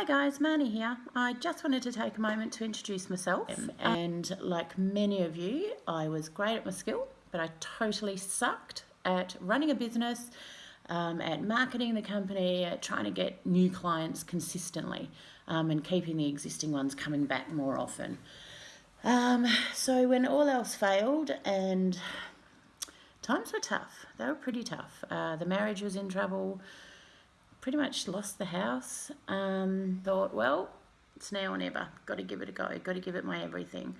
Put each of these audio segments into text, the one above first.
Hi guys, Marnie here. I just wanted to take a moment to introduce myself. And like many of you, I was great at my skill, but I totally sucked at running a business, um, at marketing the company, at trying to get new clients consistently, um, and keeping the existing ones coming back more often. Um, so when all else failed and times were tough, they were pretty tough. Uh, the marriage was in trouble pretty much lost the house. Um, thought, well, it's now or never. Got to give it a go. Got to give it my everything.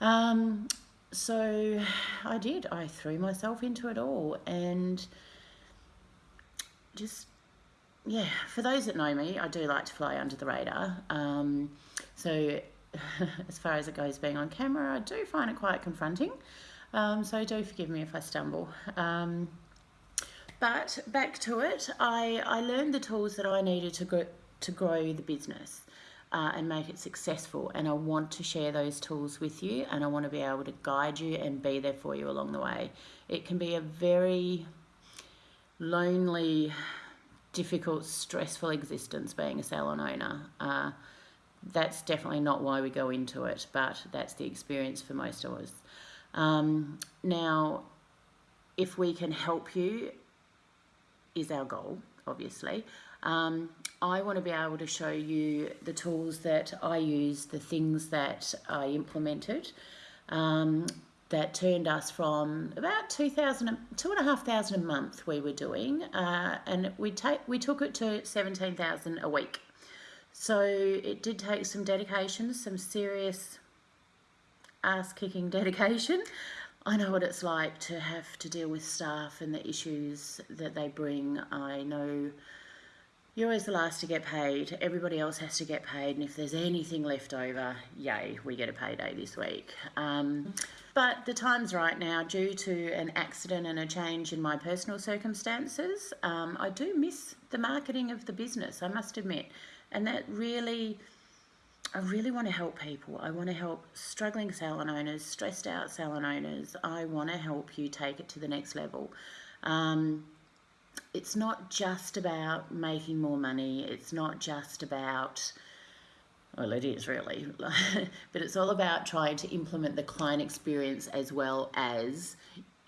Um, so I did. I threw myself into it all and just, yeah, for those that know me, I do like to fly under the radar. Um, so as far as it goes being on camera, I do find it quite confronting. Um, so do forgive me if I stumble. Um, but back to it, I, I learned the tools that I needed to grow, to grow the business uh, and make it successful. And I want to share those tools with you and I want to be able to guide you and be there for you along the way. It can be a very lonely, difficult, stressful existence being a salon owner. Uh, that's definitely not why we go into it, but that's the experience for most of us. Um, now, if we can help you is our goal, obviously. Um, I want to be able to show you the tools that I use, the things that I implemented um, that turned us from about 2,000, two and a half thousand a month we were doing, uh, and we take we took it to 17,000 a week. So it did take some dedication, some serious ass kicking dedication. I know what it's like to have to deal with staff and the issues that they bring. I know you're always the last to get paid. Everybody else has to get paid. And if there's anything left over, yay, we get a payday this week. Um, but the time's right now, due to an accident and a change in my personal circumstances, um, I do miss the marketing of the business, I must admit. And that really I really want to help people. I want to help struggling salon owners, stressed out salon owners. I want to help you take it to the next level. Um, it's not just about making more money. It's not just about, well, it is really, but it's all about trying to implement the client experience as well as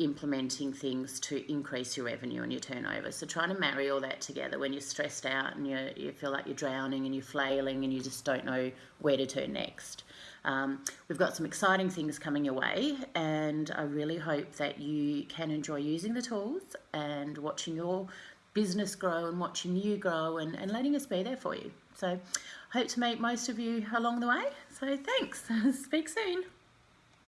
implementing things to increase your revenue and your turnover. So trying to marry all that together when you're stressed out and you you feel like you're drowning and you're flailing and you just don't know where to turn next. Um, we've got some exciting things coming your way and I really hope that you can enjoy using the tools and watching your business grow and watching you grow and, and letting us be there for you. So hope to meet most of you along the way. So thanks. Speak soon.